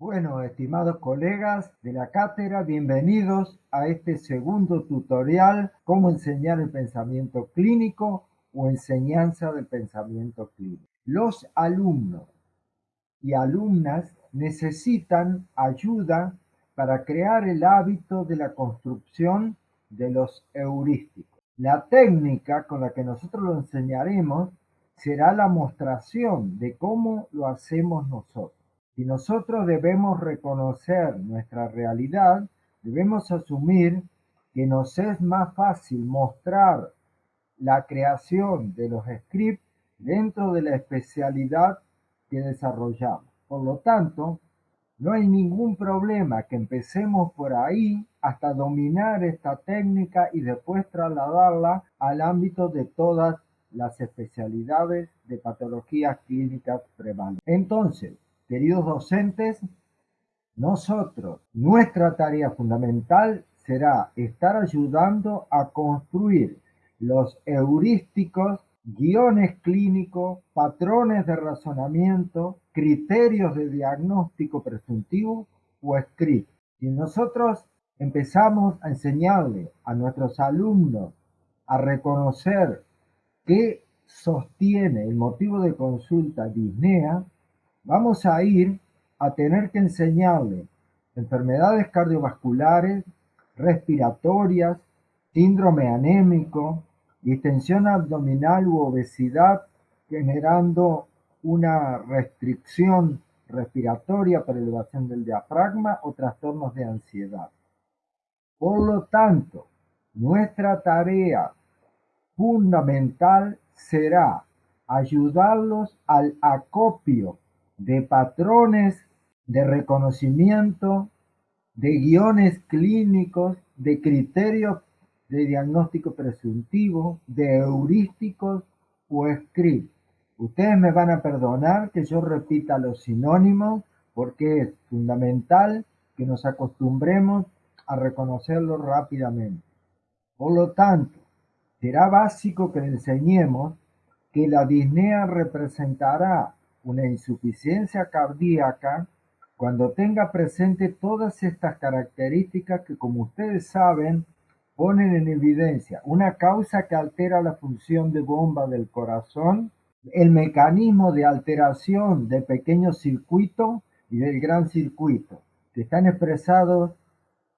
Bueno, estimados colegas de la cátedra, bienvenidos a este segundo tutorial, cómo enseñar el pensamiento clínico o enseñanza del pensamiento clínico. Los alumnos y alumnas necesitan ayuda para crear el hábito de la construcción de los heurísticos. La técnica con la que nosotros lo enseñaremos será la mostración de cómo lo hacemos nosotros. Si nosotros debemos reconocer nuestra realidad, debemos asumir que nos es más fácil mostrar la creación de los scripts dentro de la especialidad que desarrollamos. Por lo tanto, no hay ningún problema que empecemos por ahí hasta dominar esta técnica y después trasladarla al ámbito de todas las especialidades de patologías clínicas prevalentes. Entonces, Queridos docentes, nosotros, nuestra tarea fundamental será estar ayudando a construir los heurísticos, guiones clínicos, patrones de razonamiento, criterios de diagnóstico presuntivo o script. Si nosotros empezamos a enseñarle a nuestros alumnos a reconocer qué sostiene el motivo de consulta disnea, vamos a ir a tener que enseñarle enfermedades cardiovasculares, respiratorias, síndrome anémico, distensión abdominal u obesidad generando una restricción respiratoria por elevación del diafragma o trastornos de ansiedad. Por lo tanto, nuestra tarea fundamental será ayudarlos al acopio de patrones de reconocimiento, de guiones clínicos, de criterios de diagnóstico presuntivo, de heurísticos o script. Ustedes me van a perdonar que yo repita los sinónimos porque es fundamental que nos acostumbremos a reconocerlo rápidamente. Por lo tanto, será básico que enseñemos que la disnea representará una insuficiencia cardíaca cuando tenga presente todas estas características que como ustedes saben ponen en evidencia una causa que altera la función de bomba del corazón, el mecanismo de alteración del pequeño circuito y del gran circuito, que están expresados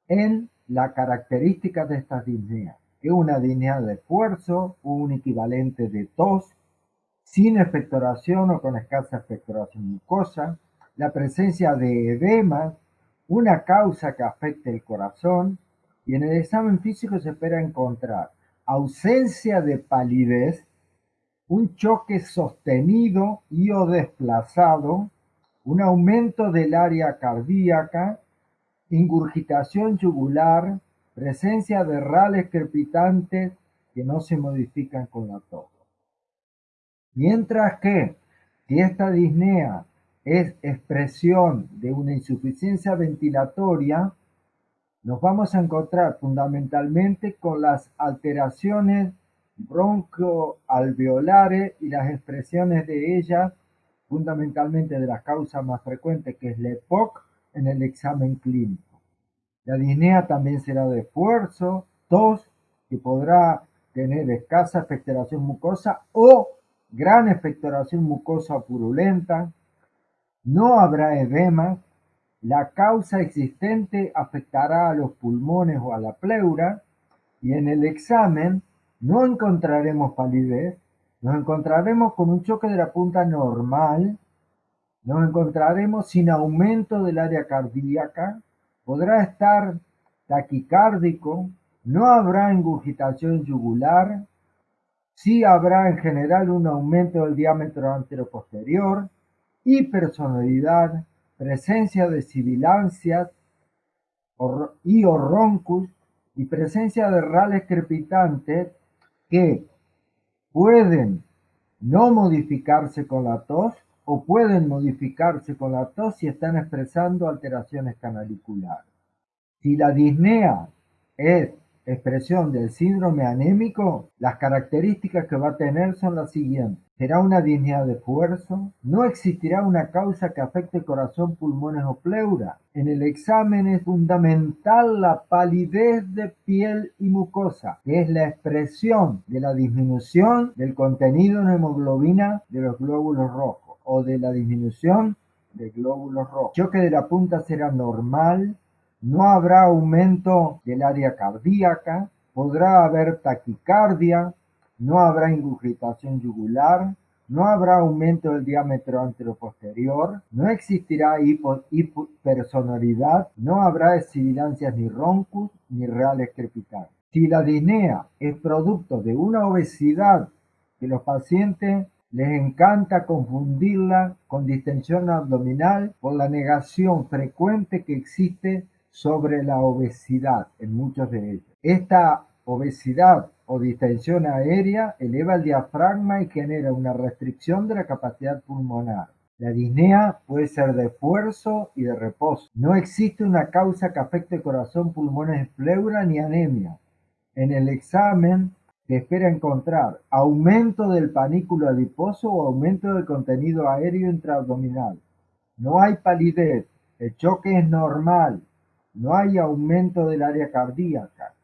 en la característica de estas disneas, que una disnea de esfuerzo, un equivalente de tos, sin expectoración o con escasa expectoración mucosa, la presencia de edema, una causa que afecte el corazón, y en el examen físico se espera encontrar ausencia de palidez, un choque sostenido y o desplazado, un aumento del área cardíaca, ingurgitación yugular, presencia de rales crepitantes que no se modifican con la tos. Mientras que si esta disnea es expresión de una insuficiencia ventilatoria, nos vamos a encontrar fundamentalmente con las alteraciones broncoalveolares y las expresiones de ellas, fundamentalmente de las causas más frecuentes, que es la EPOC, en el examen clínico. La disnea también será de esfuerzo, tos, que podrá tener escasa expectoración mucosa o gran expectoración mucosa purulenta, no habrá edema, la causa existente afectará a los pulmones o a la pleura y en el examen no encontraremos palidez, nos encontraremos con un choque de la punta normal, nos encontraremos sin aumento del área cardíaca, podrá estar taquicárdico, no habrá ingurgitación yugular, Sí habrá en general un aumento del diámetro anteroposterior, hipersonalidad, presencia de sibilancias y orroncus y presencia de rales crepitantes que pueden no modificarse con la tos o pueden modificarse con la tos si están expresando alteraciones canaliculares. Si la disnea es expresión del síndrome anémico, las características que va a tener son las siguientes. Será una disnea de esfuerzo, no existirá una causa que afecte corazón, pulmones o pleura. En el examen es fundamental la palidez de piel y mucosa, que es la expresión de la disminución del contenido en hemoglobina de los glóbulos rojos o de la disminución de glóbulos rojos. Choque de la punta será normal, no habrá aumento del área cardíaca, podrá haber taquicardia, no habrá ingurgitación yugular, no habrá aumento del diámetro anteroposterior, no existirá hipersonoridad, no have sibilancias ni roncus ni reales crepitantes. Si la disnea es producto de una obesidad que los pacientes les encanta confundirla con distensión abdominal por la negación frecuente que existe sobre la obesidad en muchos de ellos. Esta obesidad o distensión aérea eleva el diafragma y genera una restricción de la capacidad pulmonar. La disnea puede ser de esfuerzo y de reposo. No existe una causa que afecte corazón, pulmones, pleura ni anemia. En el examen se espera encontrar aumento del panículo adiposo o aumento del contenido aéreo intraabdominal. No hay palidez, el choque es normal, no hay aumento del área cardíaca.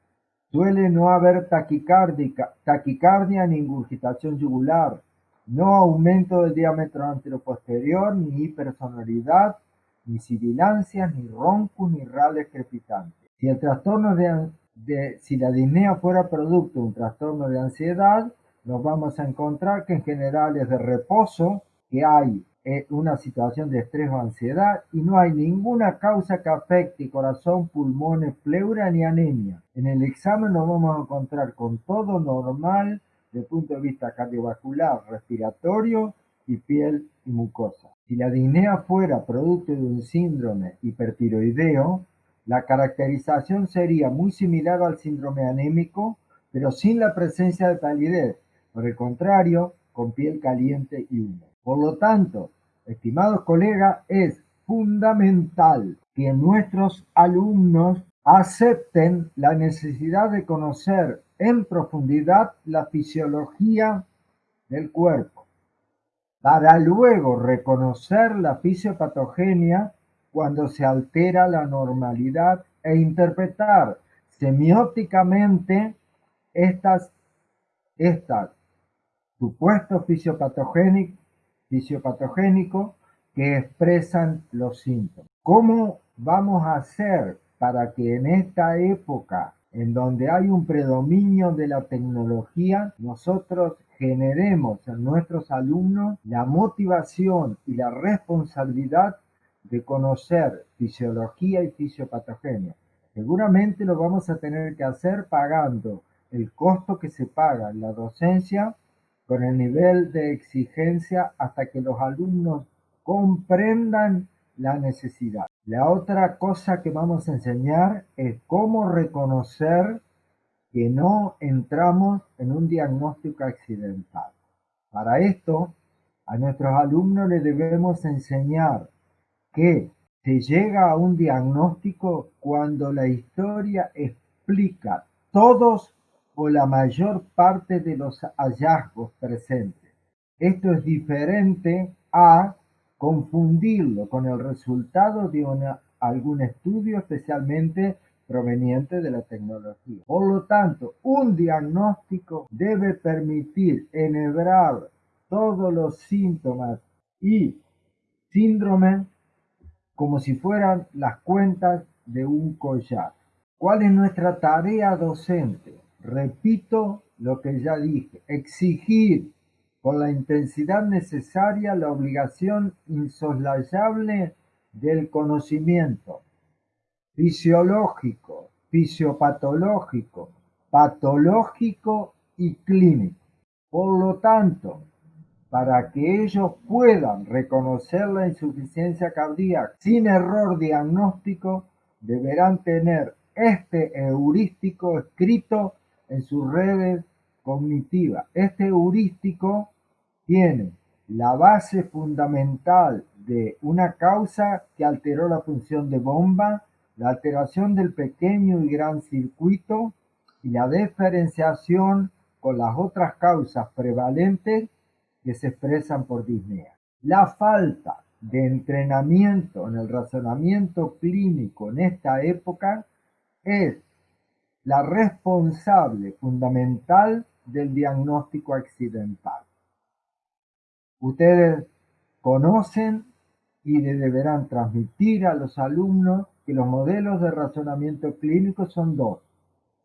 Suele no haber taquicardia ni ingurgitación yugular. No aumento del diámetro anteroposterior, ni hipersonoridad, ni sibilancias, ni roncus, ni rales crepitantes. Si el trastorno de, si la disnea fuera producto de un trastorno de ansiedad, nos vamos a encontrar que en general es de reposo, que hay una situación de estrés o ansiedad y no hay ninguna causa que afecte corazón, pulmones, pleura ni anemia. En el examen nos vamos a encontrar con todo normal desde el punto de vista cardiovascular, respiratorio y piel y mucosa. Si la disnea fuera producto de un síndrome hipertiroideo, la caracterización sería muy similar al síndrome anémico, pero sin la presencia de palidez. Por el contrario, con piel caliente y húmeda. Por lo tanto, estimados colegas, es fundamental que nuestros alumnos acepten la necesidad de conocer en profundidad la fisiología del cuerpo, para luego reconocer la fisiopatogenia cuando se altera la normalidad e interpretar semióticamente estas, estas supuestos fisiopatogénicos fisiopatogénico que expresan los síntomas. ¿Cómo vamos a hacer para que en esta época en donde hay un predominio de la tecnología, nosotros generemos en nuestros alumnos la motivación y la responsabilidad de conocer fisiología y fisiopatogenia. Seguramente lo vamos a tener que hacer pagando el costo que se paga en la docencia con el nivel de exigencia hasta que los alumnos comprendan la necesidad. La otra cosa que vamos a enseñar es cómo reconocer que no entramos en un diagnóstico accidental. Para esto, a nuestros alumnos les debemos enseñar que se llega a un diagnóstico cuando la historia explica todos o la mayor parte de los hallazgos presentes. Esto es diferente a confundirlo con el resultado de algún estudio especialmente proveniente de la tecnología. Por lo tanto, un diagnóstico debe permitir enhebrar todos los síntomas y síndromes como si fueran las cuentas de un collar. ¿Cuál es nuestra tarea docente? Repito lo que ya dije, exigir con la intensidad necesaria la obligación insoslayable del conocimiento fisiológico, fisiopatológico, patológico y clínico. Por lo tanto, para que ellos puedan reconocer la insuficiencia cardíaca sin error diagnóstico, deberán tener este heurístico escrito en sus redes cognitivas. Este heurístico tiene la base fundamental de una causa que alteró la función de bomba, la alteración del pequeño y gran circuito, y la diferenciación con las otras causas prevalentes que se expresan por disnea. La falta de entrenamiento en el razonamiento clínico en esta época es la responsable fundamental del diagnóstico accidental. Ustedes conocen y deberán transmitir a los alumnos que los modelos de razonamiento clínico son dos.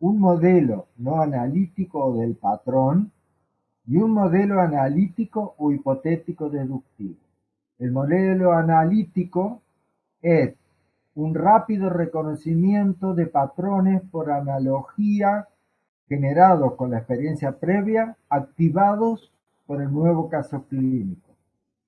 Un modelo no analítico del patrón y un modelo analítico o hipotético deductivo. El modelo analítico es un rápido reconocimiento de patrones por analogía generados con la experiencia previa, activados por el nuevo caso clínico.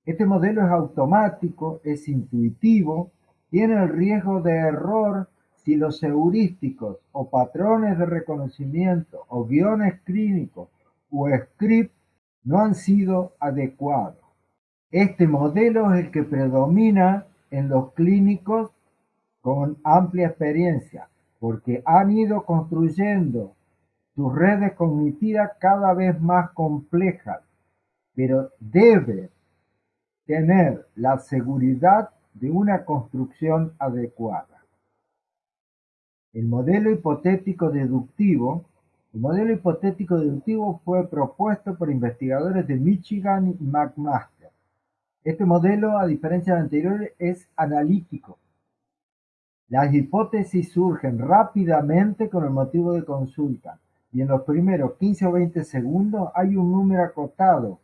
Este modelo es automático, es intuitivo, tiene el riesgo de error si los heurísticos o patrones de reconocimiento o guiones clínicos o script no han sido adecuados. Este modelo es el que predomina en los clínicos con amplia experiencia, porque han ido construyendo sus redes cognitivas cada vez más complejas, pero debe tener la seguridad de una construcción adecuada. El modelo hipotético deductivo el modelo hipotético deductivo fue propuesto por investigadores de Michigan y McMaster. Este modelo, a diferencia del anterior, es analítico las hipótesis surgen rápidamente con el motivo de consulta, y en los primeros 15 o 20 segundos hay un número acotado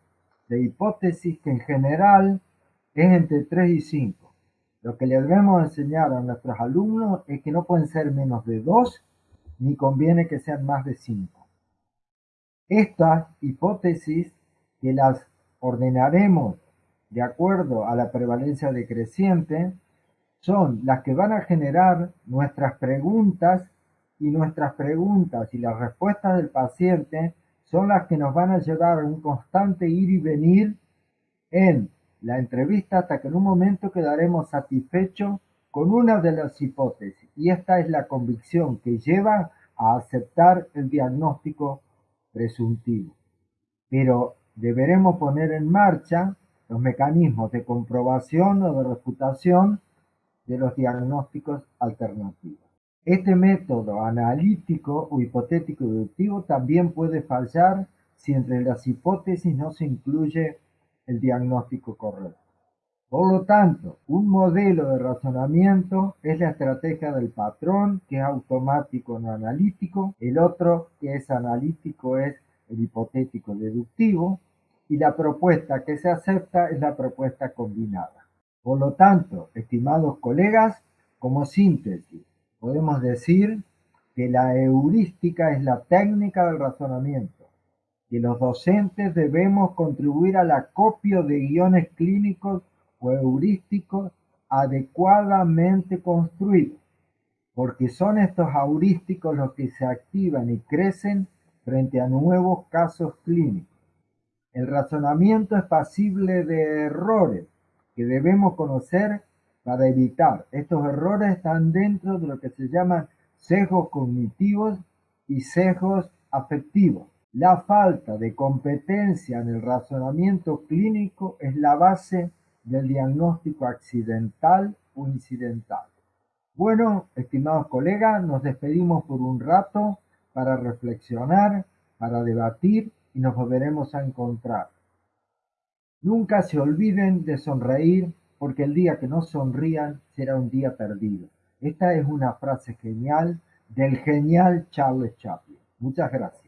de hipótesis que en general es entre 3 y 5. Lo que le debemos enseñar a nuestros alumnos es que no pueden ser menos de 2, ni conviene que sean más de 5. Estas hipótesis que las ordenaremos de acuerdo a la prevalencia decreciente, son las que van a generar nuestras preguntas y nuestras preguntas y las respuestas del paciente son las que nos van a llevar a un constante ir y venir en la entrevista hasta que en un momento quedaremos satisfechos con una de las hipótesis y esta es la convicción que lleva a aceptar el diagnóstico presuntivo. Pero deberemos poner en marcha los mecanismos de comprobación o de reputación de los diagnósticos alternativos. Este método analítico o hipotético deductivo también puede fallar si entre las hipótesis no se incluye el diagnóstico correcto. Por lo tanto, un modelo de razonamiento es la estrategia del patrón, que es automático no analítico, el otro que es analítico es el hipotético deductivo, y la propuesta que se acepta es la propuesta combinada. Por lo tanto, estimados colegas, como síntesis, podemos decir que la heurística es la técnica del razonamiento, que los docentes debemos contribuir al acopio de guiones clínicos o heurísticos adecuadamente construidos, porque son estos heurísticos los que se activan y crecen frente a nuevos casos clínicos. El razonamiento es pasible de errores, que debemos conocer para evitar. Estos errores están dentro de lo que se llaman sesgos cognitivos y sesgos afectivos. La falta de competencia en el razonamiento clínico es la base del diagnóstico accidental o incidental. Bueno, estimados colegas, nos despedimos por un rato para reflexionar, para debatir y nos volveremos a encontrar. Nunca se olviden de sonreír, porque el día que no sonrían será un día perdido. Esta es una frase genial del genial Charles Chaplin. Muchas gracias.